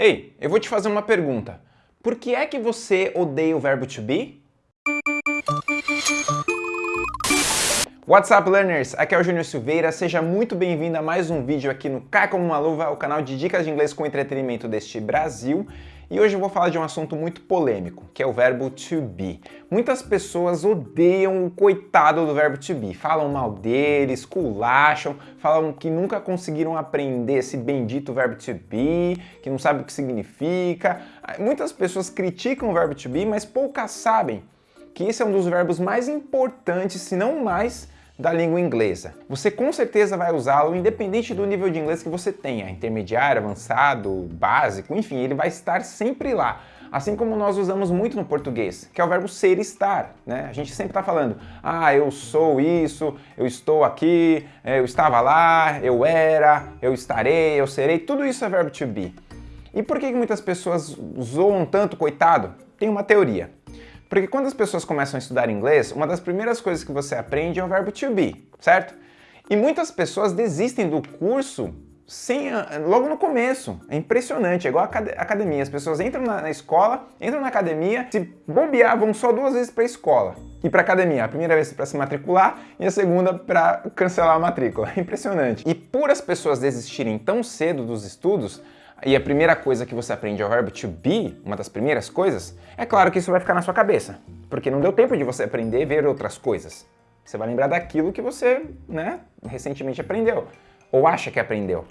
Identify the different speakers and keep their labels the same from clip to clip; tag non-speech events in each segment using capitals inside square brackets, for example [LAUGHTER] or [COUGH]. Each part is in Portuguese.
Speaker 1: Ei, eu vou te fazer uma pergunta. Por que é que você odeia o verbo to be? What's up, learners? Aqui é o Júnior Silveira, seja muito bem-vindo a mais um vídeo aqui no Cai Como Uma Luva, o canal de dicas de inglês com entretenimento deste Brasil. E hoje eu vou falar de um assunto muito polêmico, que é o verbo to be. Muitas pessoas odeiam o coitado do verbo to be, falam mal dele, esculacham, falam que nunca conseguiram aprender esse bendito verbo to be, que não sabe o que significa. Muitas pessoas criticam o verbo to be, mas poucas sabem que esse é um dos verbos mais importantes, se não mais, da língua inglesa. Você com certeza vai usá-lo independente do nível de inglês que você tenha, intermediário, avançado, básico, enfim, ele vai estar sempre lá. Assim como nós usamos muito no português, que é o verbo ser e estar, né? A gente sempre está falando, ah, eu sou isso, eu estou aqui, eu estava lá, eu era, eu estarei, eu serei, tudo isso é verbo to be. E por que muitas pessoas zoam tanto, coitado? Tem uma teoria. Porque quando as pessoas começam a estudar inglês, uma das primeiras coisas que você aprende é o verbo to be, certo? E muitas pessoas desistem do curso sem, logo no começo. É impressionante, é igual a academia. As pessoas entram na, na escola, entram na academia, se bobear, vão só duas vezes para a escola e para academia. A primeira vez para se matricular e a segunda para cancelar a matrícula. [LAUGHS] É impressionante. E por as pessoas desistirem tão cedo dos estudos, e a primeira coisa que você aprende é o verbo to be, uma das primeiras coisas, é claro que isso vai ficar na sua cabeça, porque não deu tempo de você aprender ver outras coisas. Você vai lembrar daquilo que você, né, recentemente aprendeu, ou acha que aprendeu.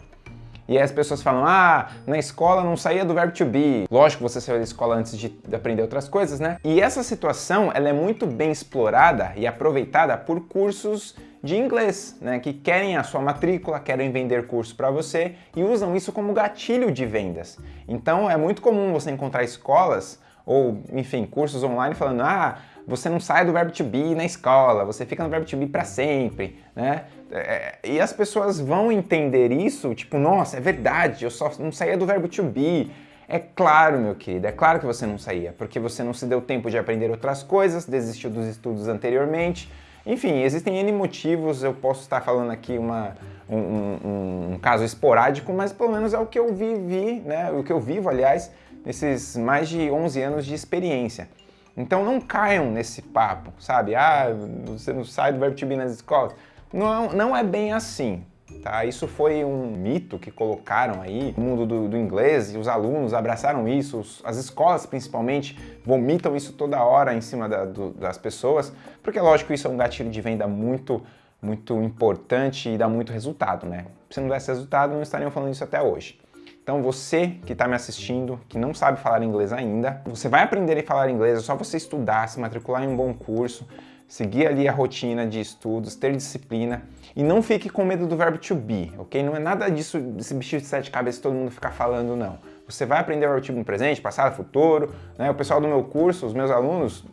Speaker 1: E aí as pessoas falam, ah, na escola não saía do verbo to be. Lógico você saiu da escola antes de aprender outras coisas, né? E essa situação, ela é muito bem explorada e aproveitada por cursos de inglês, né, que querem a sua matrícula, querem vender curso para você e usam isso como gatilho de vendas. Então é muito comum você encontrar escolas ou, enfim, cursos online falando, ah, você não sai do verbo to be na escola, você fica no verbo to be para sempre, né? É, e as pessoas vão entender isso, tipo, nossa, é verdade, eu só não saía do verbo to be. É claro, meu querido, é claro que você não saía, porque você não se deu tempo de aprender outras coisas, desistiu dos estudos anteriormente. Enfim, existem N motivos, eu posso estar falando aqui uma, um, um, um caso esporádico, mas pelo menos é o que eu vivi, né? O que eu vivo, aliás, nesses mais de 11 anos de experiência. Então não caiam nesse papo, sabe? Ah, você não sai do verbo to be nas escolas. Não, não é bem assim, tá? Isso foi um mito que colocaram aí no mundo do, do inglês e os alunos abraçaram isso, as escolas principalmente vomitam isso toda hora em cima da, do, das pessoas, porque lógico isso é um gatilho de venda muito, muito importante e dá muito resultado, né? Se não desse resultado, não estariam falando isso até hoje. Então você que está me assistindo, que não sabe falar inglês ainda, você vai aprender a falar inglês, é só você estudar, se matricular em um bom curso, seguir ali a rotina de estudos, ter disciplina e não fique com medo do verbo to be, ok? Não é nada disso, desse bicho de sete cabeças todo mundo fica falando, não. Você vai aprender o verbo to be no presente, passado, futuro, né? O pessoal do meu curso, os meus alunos,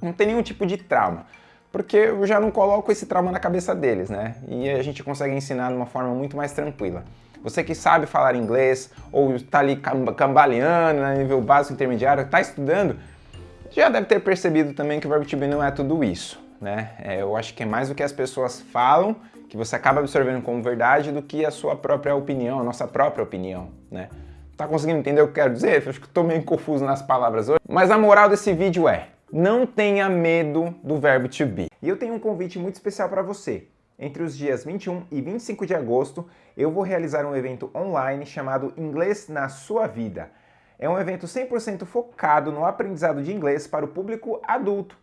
Speaker 1: não tem nenhum tipo de trauma porque eu já não coloco esse trauma na cabeça deles, né? E a gente consegue ensinar de uma forma muito mais tranquila. Você que sabe falar inglês ou está ali cambaleando, né, nível básico, intermediário, está estudando, já deve ter percebido também que o verbo be não é tudo isso. Né? É, eu acho que é mais do que as pessoas falam, que você acaba absorvendo como verdade, do que a sua própria opinião, a nossa própria opinião. Né? Tá conseguindo entender o que eu quero dizer? Eu acho que estou meio confuso nas palavras hoje. Mas a moral desse vídeo é, não tenha medo do verbo to be. E eu tenho um convite muito especial para você. Entre os dias 21 e 25 de agosto, eu vou realizar um evento online chamado Inglês na Sua Vida. É um evento 100% focado no aprendizado de inglês para o público adulto.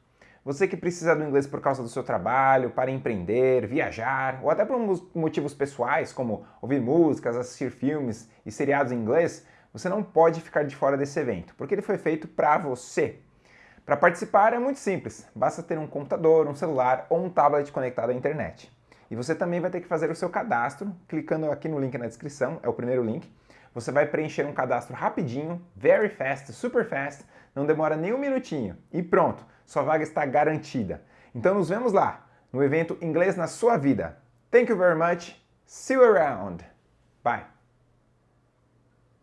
Speaker 1: Você que precisa do inglês por causa do seu trabalho, para empreender, viajar, ou até por motivos pessoais, como ouvir músicas, assistir filmes e seriados em inglês, você não pode ficar de fora desse evento, porque ele foi feito para você. Para participar é muito simples, basta ter um computador, um celular ou um tablet conectado à internet. E você também vai ter que fazer o seu cadastro, clicando aqui no link na descrição, é o primeiro link. Você vai preencher um cadastro rapidinho, very fast, super fast, não demora nem um minutinho. E pronto, sua vaga está garantida. Então nos vemos lá, no evento Inglês na Sua Vida. Thank you very much, see you around. Bye.